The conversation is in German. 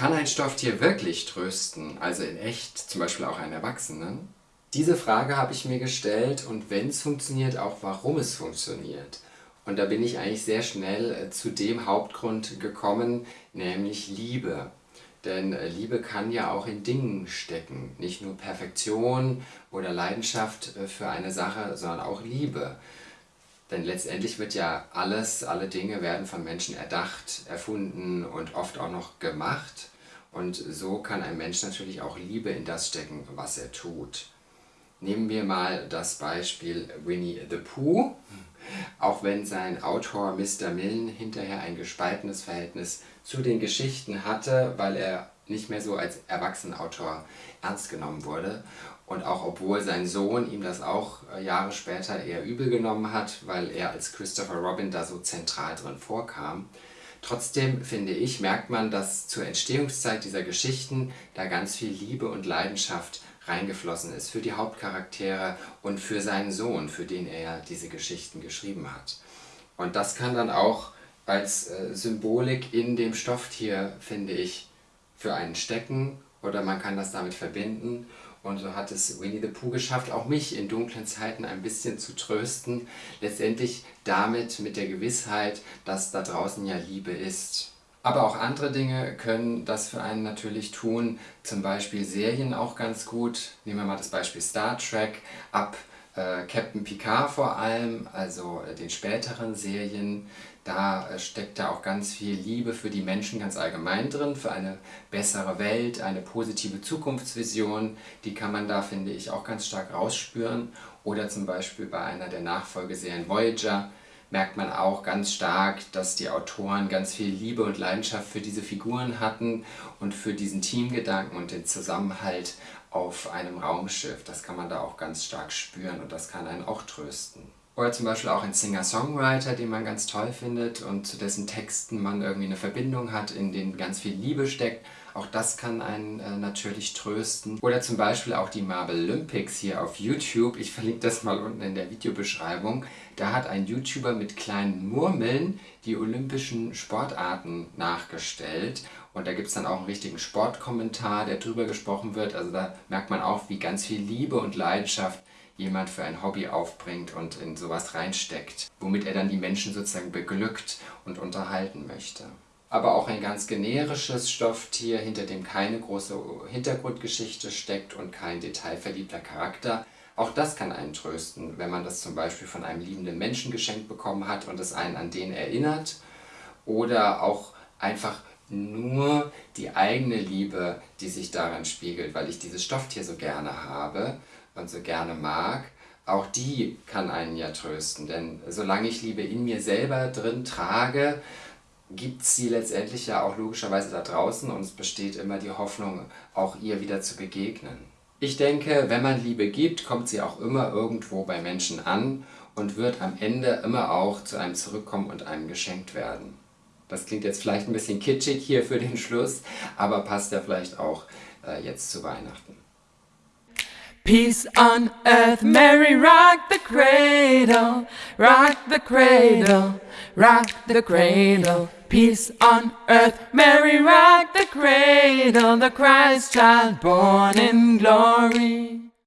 Kann ein Stofftier wirklich trösten, also in echt, zum Beispiel auch einen Erwachsenen? Diese Frage habe ich mir gestellt und wenn es funktioniert, auch warum es funktioniert. Und da bin ich eigentlich sehr schnell äh, zu dem Hauptgrund gekommen, nämlich Liebe. Denn äh, Liebe kann ja auch in Dingen stecken. Nicht nur Perfektion oder Leidenschaft äh, für eine Sache, sondern auch Liebe. Denn letztendlich wird ja alles, alle Dinge werden von Menschen erdacht, erfunden und oft auch noch gemacht. Und so kann ein Mensch natürlich auch Liebe in das stecken, was er tut. Nehmen wir mal das Beispiel Winnie the Pooh. Auch wenn sein Autor Mr. Milne hinterher ein gespaltenes Verhältnis zu den Geschichten hatte, weil er nicht mehr so als Erwachsenenautor ernst genommen wurde. Und auch obwohl sein Sohn ihm das auch äh, Jahre später eher übel genommen hat, weil er als Christopher Robin da so zentral drin vorkam. Trotzdem, finde ich, merkt man, dass zur Entstehungszeit dieser Geschichten da ganz viel Liebe und Leidenschaft reingeflossen ist für die Hauptcharaktere und für seinen Sohn, für den er diese Geschichten geschrieben hat. Und das kann dann auch als äh, Symbolik in dem Stofftier, finde ich, für einen stecken oder man kann das damit verbinden. Und so hat es Winnie the Pooh geschafft, auch mich in dunklen Zeiten ein bisschen zu trösten. Letztendlich damit mit der Gewissheit, dass da draußen ja Liebe ist. Aber auch andere Dinge können das für einen natürlich tun, zum Beispiel Serien auch ganz gut. Nehmen wir mal das Beispiel Star Trek, ab äh, Captain Picard vor allem, also äh, den späteren Serien. Da äh, steckt da auch ganz viel Liebe für die Menschen ganz allgemein drin, für eine bessere Welt, eine positive Zukunftsvision. Die kann man da, finde ich, auch ganz stark rausspüren. Oder zum Beispiel bei einer der Nachfolgeserien Voyager, merkt man auch ganz stark, dass die Autoren ganz viel Liebe und Leidenschaft für diese Figuren hatten und für diesen Teamgedanken und den Zusammenhalt auf einem Raumschiff. Das kann man da auch ganz stark spüren und das kann einen auch trösten. Oder zum Beispiel auch ein Singer-Songwriter, den man ganz toll findet und zu dessen Texten man irgendwie eine Verbindung hat, in denen ganz viel Liebe steckt. Auch das kann einen äh, natürlich trösten. Oder zum Beispiel auch die Marvel Olympics hier auf YouTube. Ich verlinke das mal unten in der Videobeschreibung. Da hat ein YouTuber mit kleinen Murmeln die olympischen Sportarten nachgestellt. Und da gibt es dann auch einen richtigen Sportkommentar, der drüber gesprochen wird. Also da merkt man auch, wie ganz viel Liebe und Leidenschaft jemand für ein Hobby aufbringt und in sowas reinsteckt, womit er dann die Menschen sozusagen beglückt und unterhalten möchte. Aber auch ein ganz generisches Stofftier, hinter dem keine große Hintergrundgeschichte steckt und kein detailverliebter Charakter, auch das kann einen trösten, wenn man das zum Beispiel von einem liebenden Menschen geschenkt bekommen hat und es einen an den erinnert. Oder auch einfach nur die eigene Liebe, die sich daran spiegelt, weil ich dieses Stofftier so gerne habe und so gerne mag, auch die kann einen ja trösten. Denn solange ich Liebe in mir selber drin trage, gibt sie letztendlich ja auch logischerweise da draußen und es besteht immer die Hoffnung, auch ihr wieder zu begegnen. Ich denke, wenn man Liebe gibt, kommt sie auch immer irgendwo bei Menschen an und wird am Ende immer auch zu einem zurückkommen und einem geschenkt werden. Das klingt jetzt vielleicht ein bisschen kitschig hier für den Schluss, aber passt ja vielleicht auch äh, jetzt zu Weihnachten. Peace on earth, Mary, rock the cradle, rock the cradle, rock the cradle. Peace on earth, Mary, rock the cradle, the Christ child born in glory.